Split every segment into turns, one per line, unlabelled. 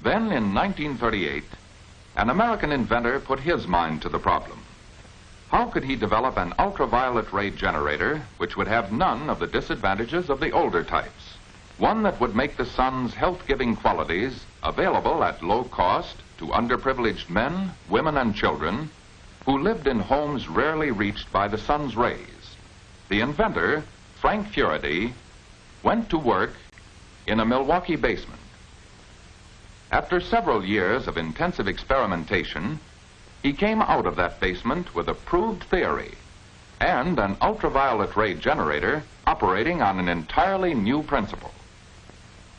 Then in 1938, an American inventor put his mind to the problem. How could he develop an ultraviolet ray generator which would have none of the disadvantages of the older types? One that would make the sun's health-giving qualities available at low cost to underprivileged men, women, and children who lived in homes rarely reached by the sun's rays. The inventor, Frank Furedi, went to work in a Milwaukee basement. After several years of intensive experimentation, he came out of that basement with a proved theory and an ultraviolet ray generator operating on an entirely new principle.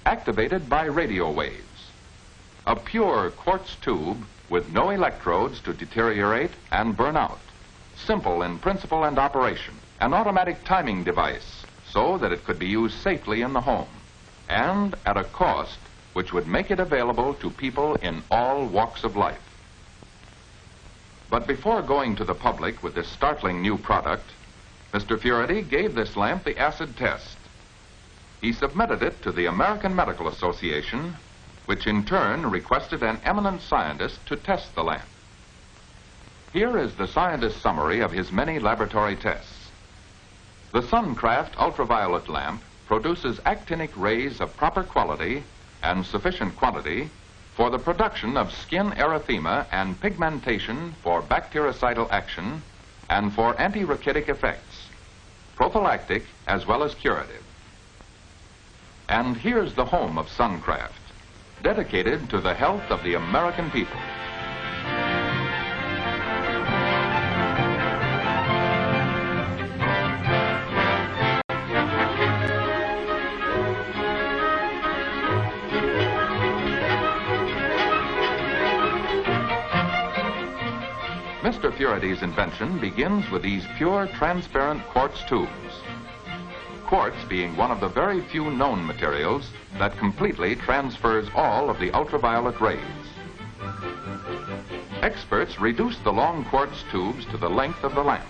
Activated by radio waves. A pure quartz tube with no electrodes to deteriorate and burn out. Simple in principle and operation. An automatic timing device so that it could be used safely in the home and at a cost which would make it available to people in all walks of life. But before going to the public with this startling new product, Mr. Furedi gave this lamp the acid test. He submitted it to the American Medical Association, which in turn requested an eminent scientist to test the lamp. Here is the scientist's summary of his many laboratory tests. The Suncraft ultraviolet lamp produces actinic rays of proper quality and sufficient quantity for the production of skin erythema and pigmentation for bactericidal action and for antirachitic effects, prophylactic as well as curative. And here's the home of Suncraft, dedicated to the health of the American people. Mr. Furedi's invention begins with these pure transparent quartz tubes. Quartz being one of the very few known materials that completely transfers all of the ultraviolet rays. Experts reduce the long quartz tubes to the length of the lamp.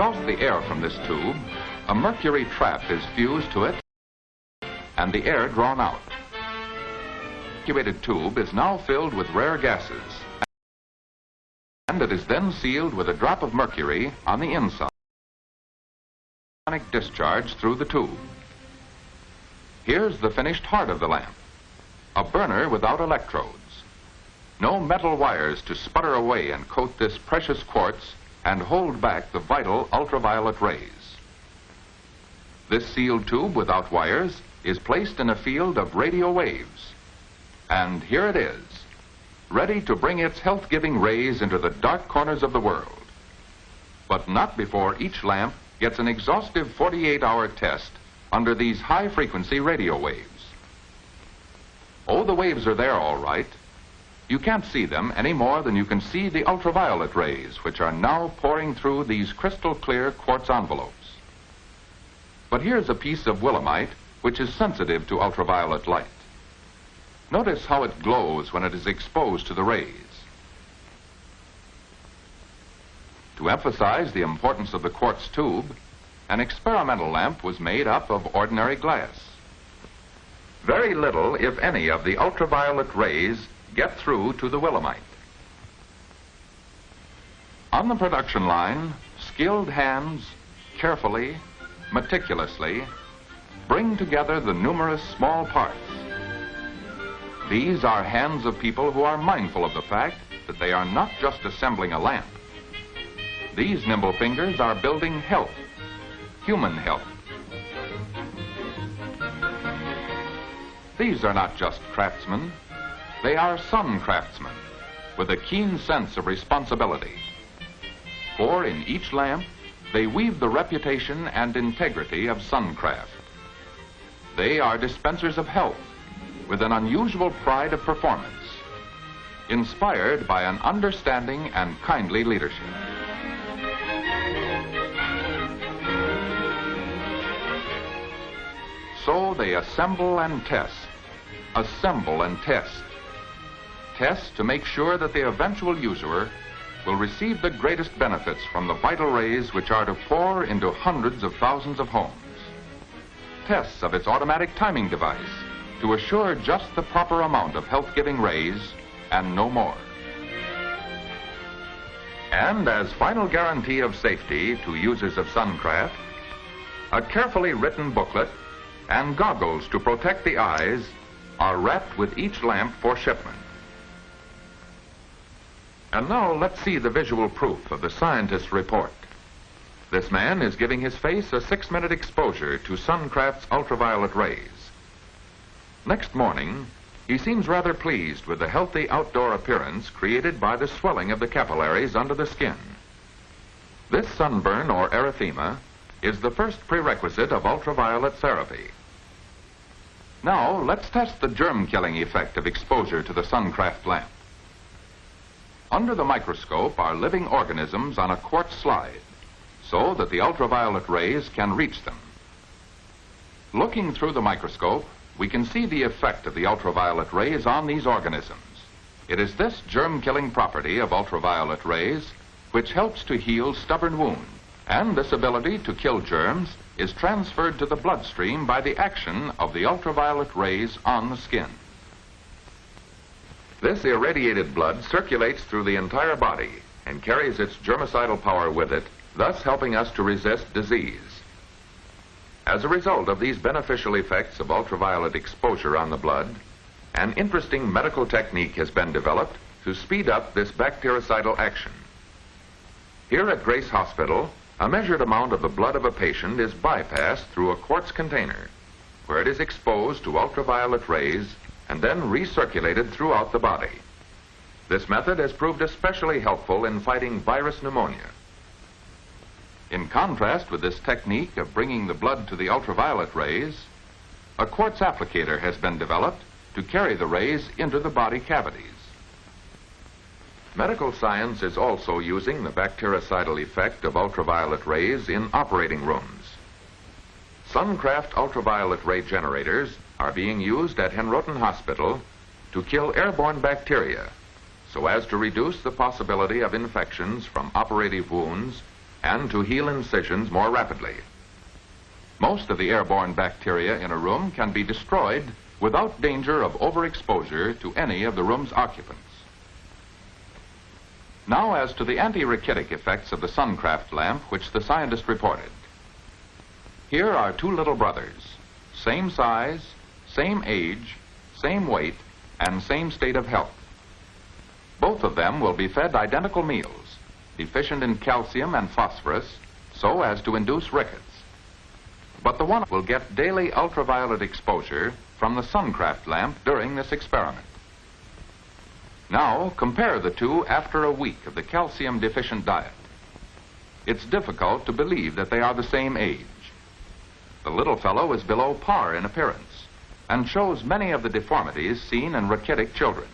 Exhaust the air from this tube, a mercury trap is fused to it and the air drawn out. The evacuated tube is now filled with rare gases and it is then sealed with a drop of mercury on the inside. Discharge through the tube. Here's the finished heart of the lamp. A burner without electrodes. No metal wires to sputter away and coat this precious quartz and hold back the vital ultraviolet rays. This sealed tube without wires is placed in a field of radio waves. And here it is, ready to bring its health-giving rays into the dark corners of the world. But not before each lamp gets an exhaustive 48-hour test under these high-frequency radio waves. Oh, the waves are there all right, you can't see them any more than you can see the ultraviolet rays, which are now pouring through these crystal clear quartz envelopes. But here's a piece of willemite which is sensitive to ultraviolet light. Notice how it glows when it is exposed to the rays. To emphasize the importance of the quartz tube, an experimental lamp was made up of ordinary glass. Very little, if any, of the ultraviolet rays get through to the willemite. On the production line, skilled hands carefully, meticulously, bring together the numerous small parts. These are hands of people who are mindful of the fact that they are not just assembling a lamp. These nimble fingers are building health, human health. These are not just craftsmen, they are some craftsmen with a keen sense of responsibility. For in each lamp, they weave the reputation and integrity of Suncraft. They are dispensers of health with an unusual pride of performance, inspired by an understanding and kindly leadership. So they assemble and test, assemble and test, Test to make sure that the eventual user will receive the greatest benefits from the vital rays which are to pour into hundreds of thousands of homes. Tests of its automatic timing device to assure just the proper amount of health-giving rays and no more. And as final guarantee of safety to users of Suncraft, a carefully written booklet and goggles to protect the eyes are wrapped with each lamp for shipment. And now let's see the visual proof of the scientist's report. This man is giving his face a six-minute exposure to Suncraft's ultraviolet rays. Next morning, he seems rather pleased with the healthy outdoor appearance created by the swelling of the capillaries under the skin. This sunburn or erythema is the first prerequisite of ultraviolet therapy. Now, let's test the germ-killing effect of exposure to the Suncraft lamp. Under the microscope are living organisms on a quartz slide, so that the ultraviolet rays can reach them. Looking through the microscope, we can see the effect of the ultraviolet rays on these organisms. It is this germ-killing property of ultraviolet rays which helps to heal stubborn wounds, and this ability to kill germs is transferred to the bloodstream by the action of the ultraviolet rays on the skin. This irradiated blood circulates through the entire body and carries its germicidal power with it, thus helping us to resist disease. As a result of these beneficial effects of ultraviolet exposure on the blood, an interesting medical technique has been developed to speed up this bactericidal action. Here at Grace Hospital, a measured amount of the blood of a patient is bypassed through a quartz container, where it is exposed to ultraviolet rays and then recirculated throughout the body. This method has proved especially helpful in fighting virus pneumonia. In contrast with this technique of bringing the blood to the ultraviolet rays, a quartz applicator has been developed to carry the rays into the body cavities. Medical science is also using the bactericidal effect of ultraviolet rays in operating rooms. Suncraft ultraviolet ray generators are being used at Henrotin Hospital to kill airborne bacteria so as to reduce the possibility of infections from operative wounds and to heal incisions more rapidly. Most of the airborne bacteria in a room can be destroyed without danger of overexposure to any of the room's occupants. Now as to the anti-rachitic effects of the Suncraft lamp which the scientist reported. Here are two little brothers, same size, same age, same weight, and same state of health. Both of them will be fed identical meals deficient in calcium and phosphorus so as to induce rickets. But the one will get daily ultraviolet exposure from the Suncraft lamp during this experiment. Now, compare the two after a week of the calcium deficient diet. It's difficult to believe that they are the same age. The little fellow is below par in appearance and shows many of the deformities seen in rachitic children.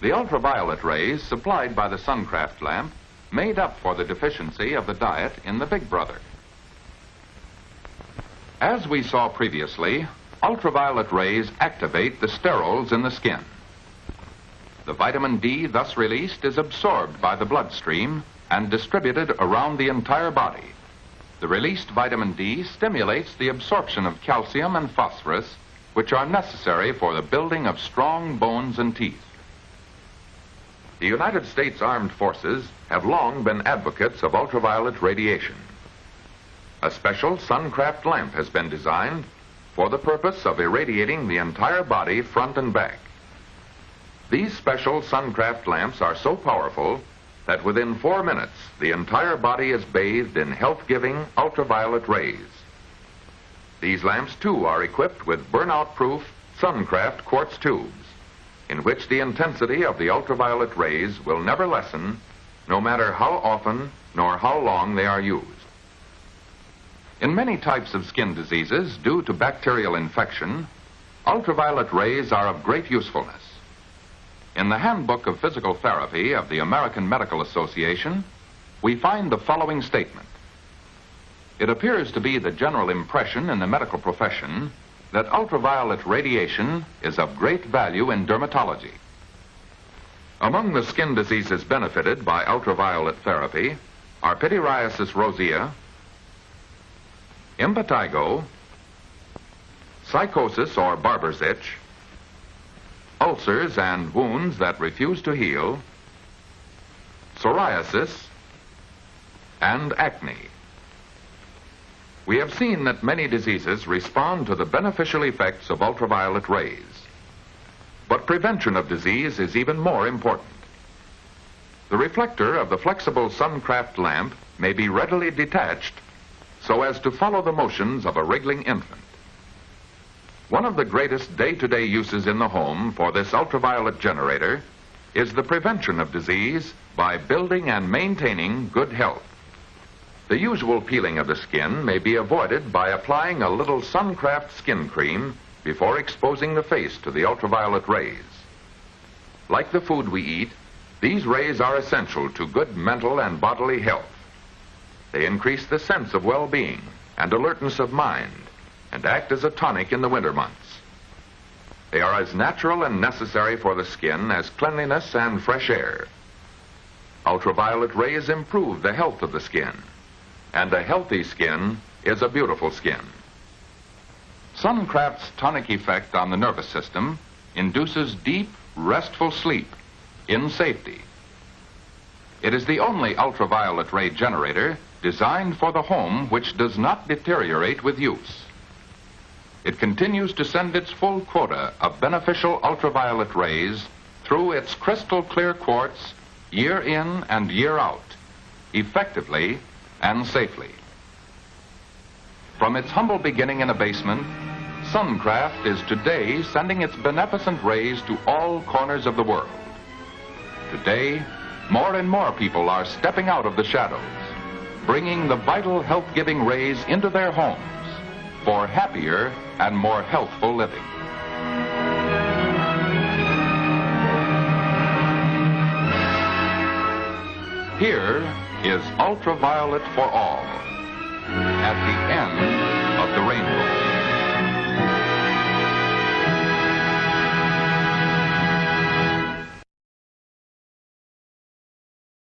The ultraviolet rays supplied by the Suncraft lamp made up for the deficiency of the diet in the Big Brother. As we saw previously, ultraviolet rays activate the sterols in the skin. The vitamin D thus released is absorbed by the bloodstream and distributed around the entire body. The released vitamin D stimulates the absorption of calcium and phosphorus, which are necessary for the building of strong bones and teeth. The United States Armed Forces have long been advocates of ultraviolet radiation. A special Suncraft lamp has been designed for the purpose of irradiating the entire body front and back. These special Suncraft lamps are so powerful that within four minutes the entire body is bathed in health-giving ultraviolet rays. These lamps too are equipped with burnout-proof Suncraft quartz tubes in which the intensity of the ultraviolet rays will never lessen, no matter how often nor how long they are used. In many types of skin diseases due to bacterial infection, ultraviolet rays are of great usefulness. In the Handbook of Physical Therapy of the American Medical Association, we find the following statement. It appears to be the general impression in the medical profession that ultraviolet radiation is of great value in dermatology. Among the skin diseases benefited by ultraviolet therapy are pityriasis rosea, impetigo, sycosis or barber's itch, ulcers and wounds that refuse to heal, psoriasis, and acne. We have seen that many diseases respond to the beneficial effects of ultraviolet rays. But prevention of disease is even more important. The reflector of the flexible Suncraft lamp may be readily detached so as to follow the motions of a wriggling infant. One of the greatest day-to-day uses in the home for this ultraviolet generator is the prevention of disease by building and maintaining good health. The usual peeling of the skin may be avoided by applying a little Suncraft skin cream before exposing the face to the ultraviolet rays. Like the food we eat, these rays are essential to good mental and bodily health. They increase the sense of well-being and alertness of mind and act as a tonic in the winter months. They are as natural and necessary for the skin as cleanliness and fresh air. Ultraviolet rays improve the health of the skin, and a healthy skin is a beautiful skin. Suncraft's tonic effect on the nervous system induces deep, restful sleep in safety. It is the only ultraviolet ray generator designed for the home which does not deteriorate with use it continues to send its full quota of beneficial ultraviolet rays through its crystal clear quartz year in and year out, effectively and safely. From its humble beginning in a basement, Suncraft is today sending its beneficent rays to all corners of the world. Today, more and more people are stepping out of the shadows, bringing the vital health-giving rays into their homes for happier and more healthful living. Here is ultraviolet for all at the end of the rainbow.